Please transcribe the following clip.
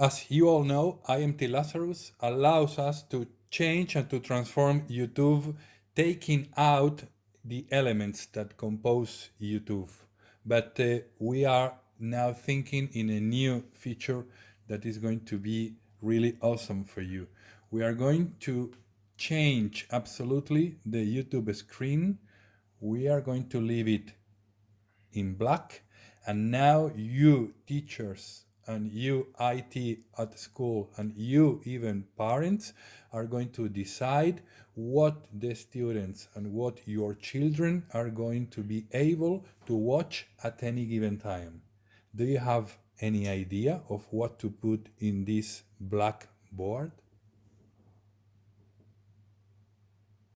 As you all know, IMT Lazarus allows us to change and to transform YouTube, taking out the elements that compose YouTube. But uh, we are now thinking in a new feature that is going to be really awesome for you. We are going to change absolutely the YouTube screen. We are going to leave it in black. And now you teachers and you IT at school and you even parents are going to decide what the students and what your children are going to be able to watch at any given time. Do you have any idea of what to put in this black board?